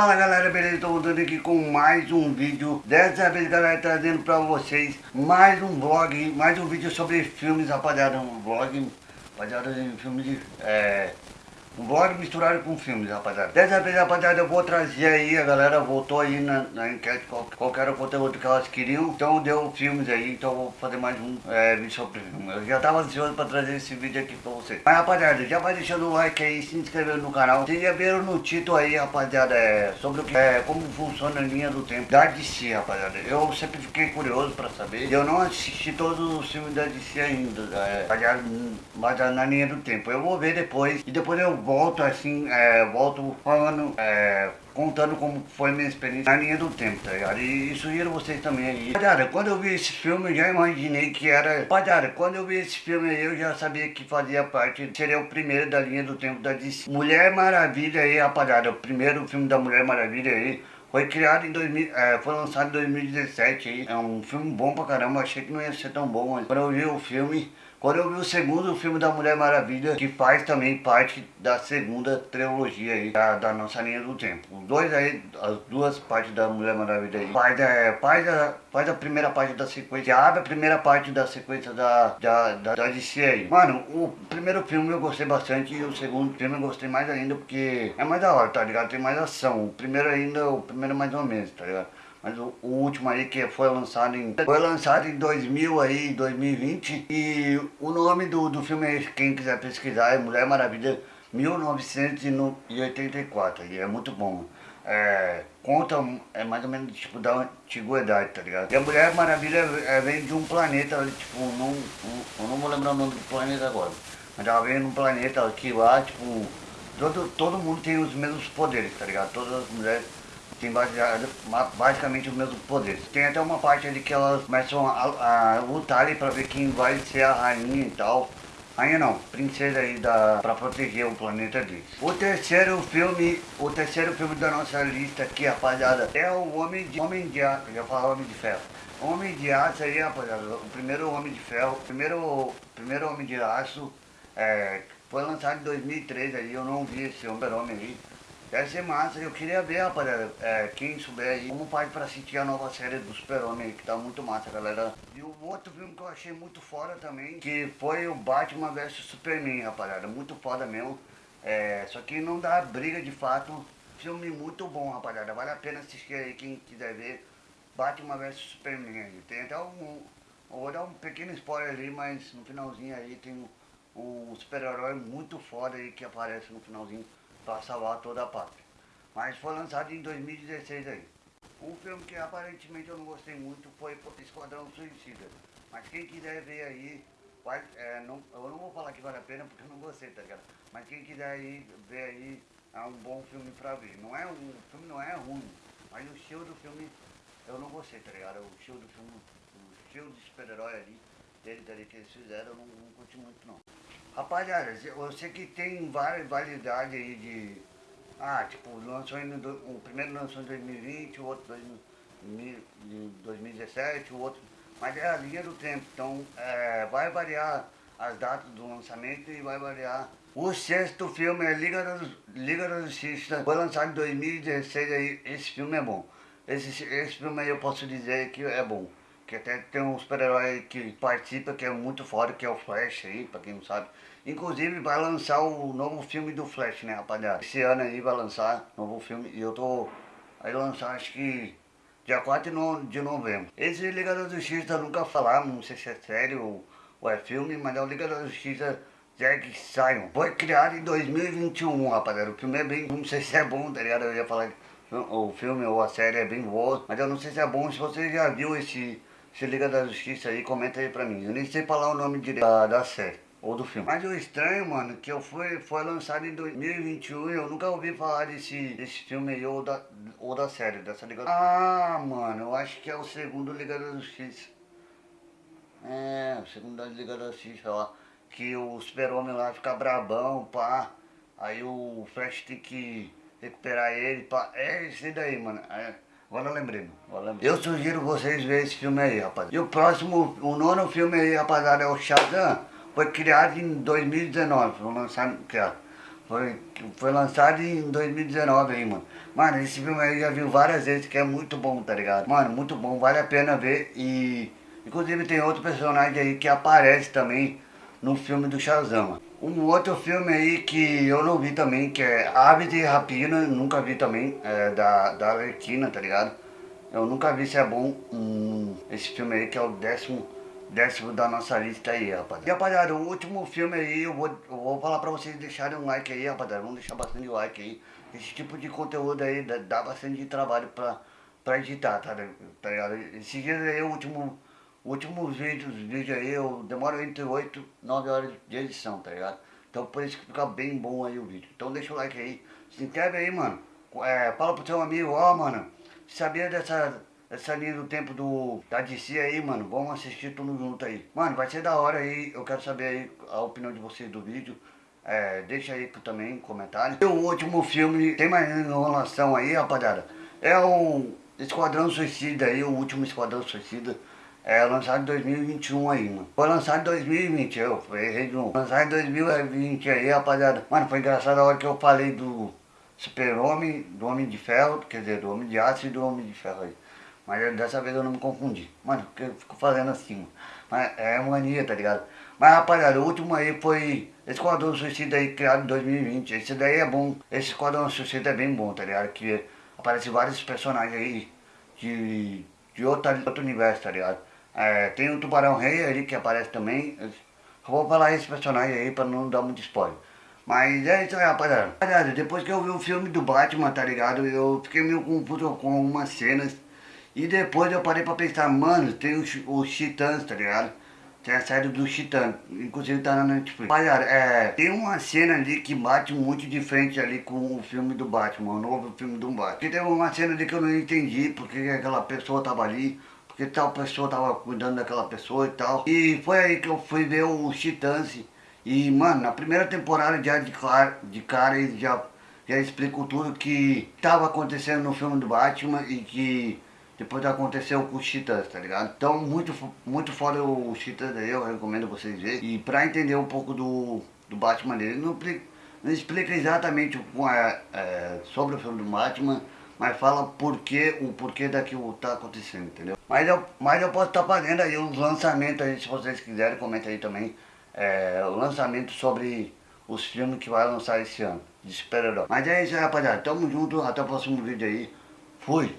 Fala galera, beleza? Estou voltando aqui com mais um vídeo Dessa vez galera, trazendo pra vocês mais um vlog Mais um vídeo sobre filmes, rapaziada Um vlog, rapaziada, de filmes de... É, um vlog misturado com filmes, rapaziada. Dessa vez, rapaziada, eu vou trazer aí, a galera voltou aí na, na enquete qual, qual era o conteúdo que elas queriam. Então deu filmes aí, então eu vou fazer mais um é, vídeo sobre filme. Eu já tava ansioso pra trazer esse vídeo aqui pra vocês. Mas, rapaziada, já vai deixando o like aí, se inscrevendo no canal. Vocês já viram no título aí, rapaziada, é, sobre o que, é, como funciona a linha do tempo da DC, rapaziada. Eu sempre fiquei curioso pra saber. Eu não assisti todos os filmes da DC ainda, é, rapaziada, mas na linha do tempo. Eu vou ver depois, e depois eu volto assim, é, volto falando, é, contando como foi minha experiência na linha do tempo, tá ligado? E sugiro vocês também aí. Rapaziada, quando eu vi esse filme, eu já imaginei que era... Rapaziada, quando eu vi esse filme aí, eu já sabia que fazia parte, seria o primeiro da linha do tempo da DC. Mulher Maravilha aí, rapaziada, o primeiro filme da Mulher Maravilha aí, foi criado em 2000, é, foi lançado em 2017 aí. É um filme bom pra caramba, achei que não ia ser tão bom, mas quando eu vi o filme, quando eu vi o segundo filme da Mulher Maravilha, que faz também parte da segunda trilogia aí, da, da nossa linha do tempo. Os dois aí, as duas partes da Mulher Maravilha aí, faz, é, faz, a, faz a primeira parte da sequência, abre a primeira parte da sequência da, da, da, da DC aí. Mano, o primeiro filme eu gostei bastante e o segundo filme eu gostei mais ainda porque é mais da hora, tá ligado? Tem mais ação. O primeiro ainda, o primeiro mais ou menos, tá ligado? Mas o, o, último aí que foi lançado em foi lançado em 2000 aí, 2020 e o nome do, do filme, quem quiser pesquisar, é Mulher Maravilha 1984 e é muito bom. É, conta é mais ou menos tipo da antiguidade, tá ligado? E a Mulher Maravilha é, vem de um planeta, tipo, não, eu não vou lembrar o nome do planeta agora, mas ela vem num planeta que lá, tipo, todo, todo mundo tem os mesmos poderes, tá ligado? Todas as mulheres tem basicamente os mesmos poderes. Tem até uma parte ali que elas começam a, a lutar ali pra ver quem vai ser a rainha e tal. Rainha não, princesa aí da, pra proteger o planeta deles. O terceiro filme, o terceiro filme da nossa lista aqui, rapaziada, é o Homem de, Homem de Aço, já falo Homem de Ferro. Homem de Aço aí, rapaziada, o primeiro Homem de Ferro, primeiro, primeiro Homem de Aço, é, foi lançado em 2003 aí, eu não vi esse Homem aí. Deve ser massa, eu queria ver, rapaziada, é, quem souber aí, como faz pra assistir a nova série do Super-Homem que tá muito massa, galera. E o outro filme que eu achei muito foda também, que foi o Batman vs Superman, rapaziada, muito foda mesmo. É, só que não dá briga de fato, filme muito bom, rapaziada, vale a pena assistir aí, quem quiser ver, Batman vs Superman aí. Tem até um, vou dar um pequeno spoiler ali, mas no finalzinho aí tem um, um super-herói muito foda aí que aparece no finalzinho para salvar toda a pátria. Mas foi lançado em 2016 aí. Um filme que aparentemente eu não gostei muito foi Esquadrão Suicida. Mas quem quiser ver aí, vai, é, não, eu não vou falar que vale a pena porque eu não gostei, tá ligado? Mas quem quiser aí, ver aí, é um bom filme pra ver. Não é um, o filme não é ruim, mas o estilo do filme eu não gostei, tá ligado? O estilo do filme, o estilo de super-herói ali, dele, que eles fizeram, eu não, não curti muito não. Rapaziada, sei que tem várias validades aí de... Ah, tipo, lançou em, o primeiro lançou em 2020, o outro em 2017, o outro... Mas é a linha do tempo, então é, vai variar as datas do lançamento e vai variar... O sexto filme é Liga da, Liga da Justiça, foi lançado em 2016, aí, esse filme é bom. Esse, esse filme aí eu posso dizer que é bom. Que até tem um super-herói que participa, que é muito foda, que é o Flash aí, pra quem não sabe. Inclusive vai lançar o novo filme do Flash, né, rapaziada? Esse ano aí vai lançar novo filme e eu tô... Aí lançar acho que dia 4 de novembro. Esse Liga da Justiça nunca falar, não sei se é sério ou, é filme, mas é o Liga da Justiça Jack Sion. Foi criado em 2021, rapaziada. O filme é bem... Não sei se é bom, tá ligado? Eu ia falar que o filme ou a série é bem boa, mas eu não sei se é bom. Se você já viu esse se Liga da Justiça aí, comenta aí pra mim. Eu nem sei falar o nome direito da, da série ou do filme. Mas o estranho, mano, que eu fui, foi lançado em 2021 e eu nunca ouvi falar desse, desse filme aí ou da, ou da série, dessa Liga Ah, mano, eu acho que é o segundo Liga da Justiça. É, o segundo da Liga da Justiça, ó. Que o super-homem lá fica brabão, pá. Aí o Flash tem que recuperar ele, pá. É esse daí, mano. É. Agora agora eu sugiro vocês verem esse filme aí, rapaziada. E o próximo, o nono filme aí, rapaziada, é o Shazam. Foi criado em 2019, foi lançado, criado. Foi, foi lançado em 2019 aí, mano. Mano, esse filme aí já viu várias vezes, que é muito bom, tá ligado? Mano, muito bom, vale a pena ver e... Inclusive tem outro personagem aí que aparece também no filme do Shazam. Um outro filme aí que eu não vi também, que é Aves e Rapina, nunca vi também, é da, da Arlequina, tá ligado? Eu nunca vi se é bom um, esse filme aí, que é o décimo, décimo da nossa lista aí, rapaziada. E rapaziada, o último filme aí, eu vou, eu vou falar pra vocês deixarem um like aí, rapaziada. Vamos deixar bastante like aí. Esse tipo de conteúdo aí dá, dá bastante trabalho pra, pra editar, tá, tá ligado? Esses dias aí, o último últimos vídeos, vídeo aí, eu demoro entre 8 e 9 horas de edição, tá ligado? Então por isso que fica bem bom aí o vídeo. Então deixa o like aí, se inscreve aí, mano. É, fala pro seu amigo, ó, mano, sabia dessa, dessa linha do tempo do, da DC aí, mano? Vamos assistir tudo junto aí. Mano, vai ser da hora aí, eu quero saber aí a opinião de vocês do vídeo. É, deixa aí também comentário. E o último filme, tem mais enrolação aí, rapaziada. É o Esquadrão Suicida aí, o último Esquadrão Suicida. É lançado em 2021 aí, mano. Foi lançado em 2020, eu errei de novo. Lançado em 2020 aí, rapaziada. Mano, foi engraçado a hora que eu falei do Super-Homem, do Homem de Ferro, quer dizer, do Homem de Aço e do Homem de Ferro aí. Mas dessa vez eu não me confundi. Mano, porque eu fico fazendo assim, mano. Mas é mania, tá ligado? Mas rapaziada, o último aí foi Esquadrão Suicida aí, criado em 2020. Esse daí é bom. Esse Esquadrão Suicida é bem bom, tá ligado? Que aparece vários personagens aí de, de outro, outro universo, tá ligado? É, tem o Tubarão Rei ali que aparece também. Eu vou falar esse personagem aí pra não dar muito spoiler. Mas é isso aí, rapaziada. Rapaziada, depois que eu vi o filme do Batman, tá ligado? Eu fiquei meio confuso com algumas cenas. E depois eu parei pra pensar, mano, tem os, os Titãs, tá ligado? Tem a série do Titãs, inclusive tá na Netflix. Rapaziada, é, tem uma cena ali que bate muito de frente ali com o filme do Batman, o novo filme do Batman. E teve uma cena ali que eu não entendi porque aquela pessoa tava ali porque tal pessoa tava cuidando daquela pessoa e tal. E foi aí que eu fui ver o Titãs. E, mano, na primeira temporada já de cara, de cara ele já, já explicou tudo que tava acontecendo no filme do Batman e que depois aconteceu com os Titãs, tá ligado? Então, muito, muito foda o Titãs aí, eu recomendo vocês verem. E pra entender um pouco do, do Batman dele, não, não explica exatamente o, é, é, sobre o filme do Batman, mas fala porquê, o porquê daquilo tá acontecendo, entendeu? Mas eu, mas eu posso estar tá fazendo aí uns lançamentos aí, se vocês quiserem, comenta aí também. É, o lançamento sobre os filmes que vai lançar esse ano, de super-herói. Mas é isso aí, rapaziada. Tamo junto, até o próximo vídeo aí. Fui!